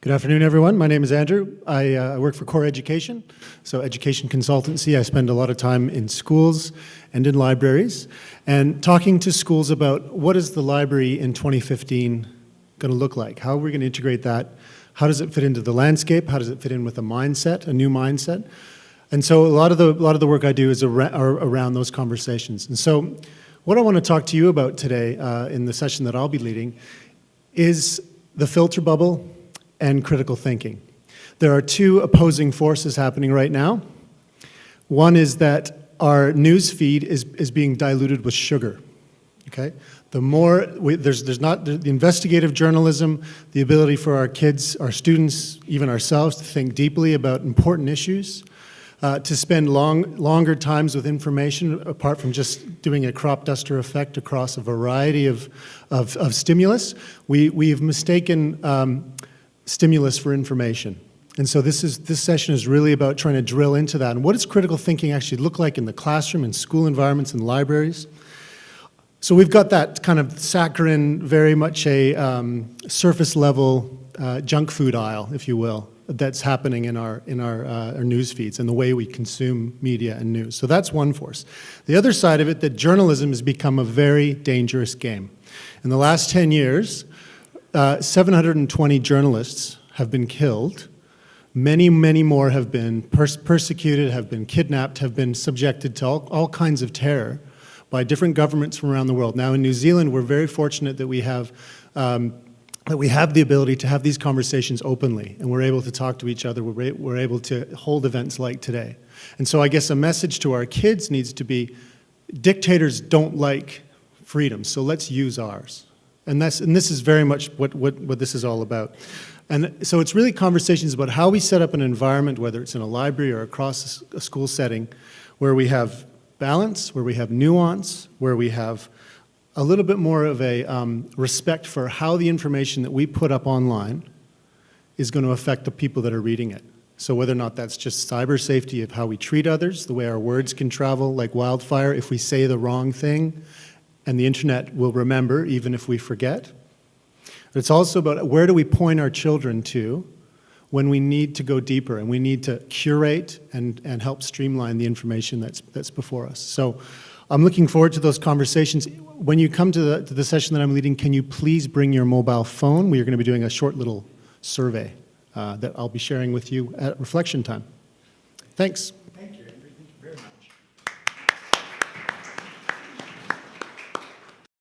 Good afternoon, everyone. My name is Andrew. I uh, work for Core Education, so education consultancy. I spend a lot of time in schools and in libraries and talking to schools about what is the library in 2015 going to look like? How are we going to integrate that? How does it fit into the landscape? How does it fit in with a mindset, a new mindset? And so a lot of the, lot of the work I do is ar around those conversations. And so what I want to talk to you about today uh, in the session that I'll be leading is the filter bubble and critical thinking. There are two opposing forces happening right now. One is that our news feed is, is being diluted with sugar, okay? The more, we, there's, there's not, the, investigative journalism, the ability for our kids, our students, even ourselves to think deeply about important issues, uh, to spend long, longer times with information apart from just doing a crop duster effect across a variety of, of, of stimulus. We, we've mistaken um, stimulus for information. And so this, is, this session is really about trying to drill into that. And what does critical thinking actually look like in the classroom, in school environments, and libraries? So we've got that kind of saccharine, very much a um, surface level uh, junk food aisle, if you will, that's happening in our, in our, uh, our news feeds and the way we consume media and news. So that's one force. The other side of it, that journalism has become a very dangerous game. In the last 10 years, uh, 720 journalists have been killed. Many, many more have been pers persecuted, have been kidnapped, have been subjected to all, all kinds of terror by different governments from around the world. Now in New Zealand, we're very fortunate that we have um, that we have the ability to have these conversations openly and we're able to talk to each other, we're, we're able to hold events like today. And so I guess a message to our kids needs to be, dictators don't like freedom, so let's use ours. And, that's, and this is very much what, what, what this is all about. And so it's really conversations about how we set up an environment, whether it's in a library or across a school setting, where we have balance, where we have nuance, where we have a little bit more of a um, respect for how the information that we put up online is going to affect the people that are reading it. So whether or not that's just cyber safety of how we treat others, the way our words can travel like wildfire if we say the wrong thing, and the internet will remember even if we forget. But it's also about where do we point our children to when we need to go deeper and we need to curate and, and help streamline the information that's, that's before us. So I'm looking forward to those conversations. When you come to the, to the session that I'm leading, can you please bring your mobile phone? We are going to be doing a short little survey uh, that I'll be sharing with you at reflection time. Thanks.